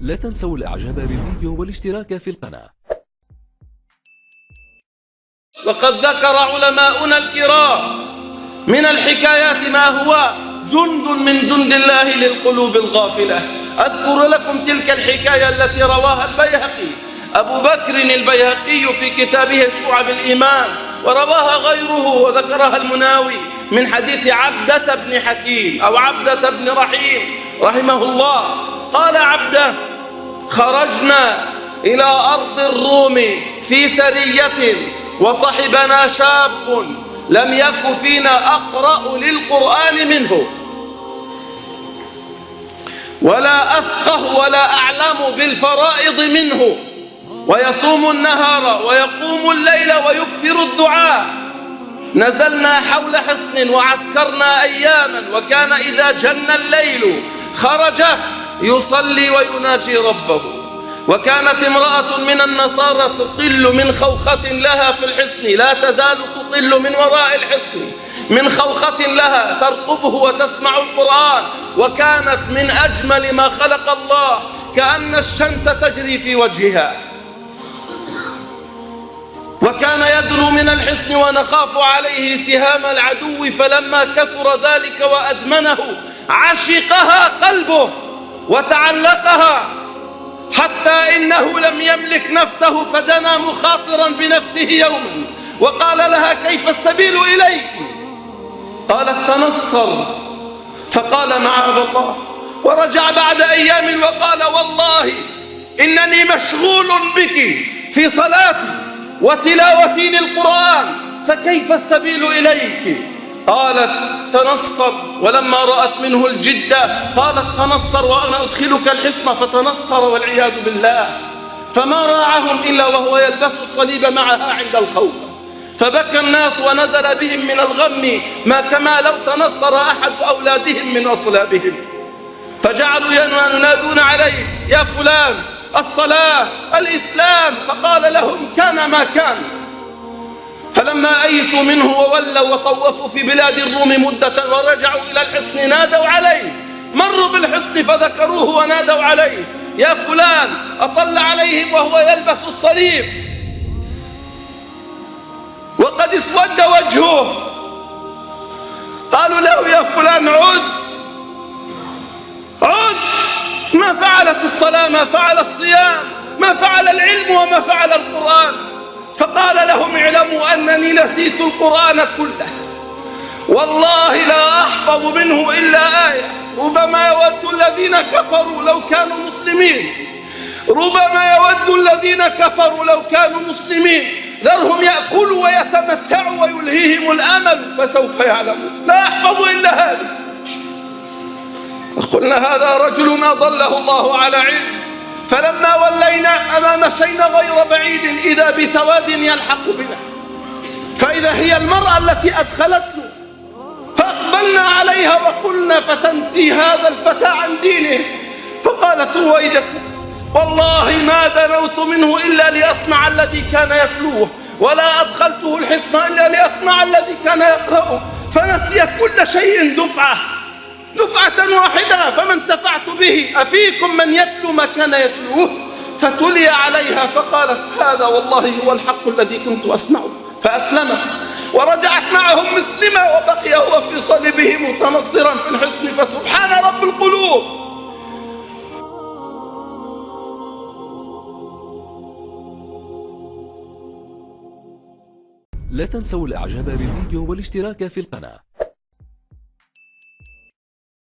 لا تنسوا الإعجاب بالفيديو والاشتراك في القناة. وقد ذكر علماؤنا الكرام من الحكايات ما هو جند من جند الله للقلوب الغافلة. أذكر لكم تلك الحكاية التي رواها البيهقي أبو بكر البيهقي في كتابه شعب الإيمان ورواها غيره وذكرها المناوي من حديث عبدة بن حكيم أو عبدة بن رحيم رحمه الله. قال عبده خرجنا إلى أرض الروم في سرية وصحبنا شاب لم يك فينا أقرأ للقرآن منه. ولا أفقه ولا أعلم بالفرائض منه. ويصوم النهار ويقوم الليل ويكثر الدعاء. نزلنا حول حصن وعسكرنا أياما وكان إذا جن الليل خرج يصلي ويناجي ربه. وكانت امرأة من النصارى تطل من خوخة لها في الحصن. لا تزال تطل من وراء الحصن. من خوخة لها ترقبه وتسمع القرآن. وكانت من أجمل ما خلق الله. كأن الشمس تجري في وجهها. وكان يدنو من الحصن ونخاف عليه سهام العدو. فلما كثر ذلك وأدمنه عشقها قلبه. وتعلقها حتى إنه لم يملك نفسه فدنا مخاطرا بنفسه يوما. وقال لها كيف السبيل إليك؟ قالت تنصر. فقال معاذ الله. ورجع بعد أيام وقال والله إنني مشغول بك في صلاتي وتلاوتي للقرآن. فكيف السبيل إليك؟ قالت تنصر ولما رأت منه الجدة قالت تنصر وأنا أدخلك الحصن فتنصر والعياذ بالله. فما راعهم إلا وهو يلبس الصليب معها عند الخوف. فبكى الناس ونزل بهم من الغم ما كما لو تنصر أحد أولادهم من أصلابهم. فجعلوا ينادون عليه يا فلان الصلاة الإسلام. فقال لهم كان ما كان. فلما أيسوا منه وولوا وطوفوا في بلاد الروم مدة ورجعوا إلى الحصن نادوا عليه. مروا بالحصن فذكروه ونادوا عليه. يا فلان أطل عليهم وهو يلبس الصليب. وقد اسود وجهه. قالوا له يا فلان عد. عد! ما فعلت الصلاة؟ ما فعل الصيام؟ ما فعل العلم؟ وما فعل القرآن؟ فقال لهم اعلموا أنني نسيت القرآن كله. والله لا أحفظ منه إلا آية. ربما يود الذين كفروا لو كانوا مسلمين. ربما يود الذين كفروا لو كانوا مسلمين. ذرهم يأكلوا ويتمتعوا ويلهيهم الأمل فسوف يعلمون. لا أحفظ إلا هذا فقلنا هذا رجل أضله الله على علم. فلما ولينا مشينا غير بعيد إذا بسواد يلحق بنا. فإذا هي المرأة التي أدخلتنا فأقبلنا عليها وقلنا فتنتي هذا الفتى عن دينه. فقالت رويدكم والله ما دنوت منه إلا لأسمع الذي كان يتلوه ولا أدخلته الحصن إلا لأسمع الذي كان يقرأه. فنسي كل شيء دفعة دفعة واحدة فما انتفعت به. أفيكم من يتلو ما كان يتلوه؟ فتلي عليها فقالت هذا والله هو الحق الذي كنت أسمعه فأسلمت. ورجعت معهم مسلمة وبقي هو في صلبه متنصرا في الحصن فسبحان رب القلوب. لا تنسوا الإعجاب بالفيديو والاشتراك في القناة.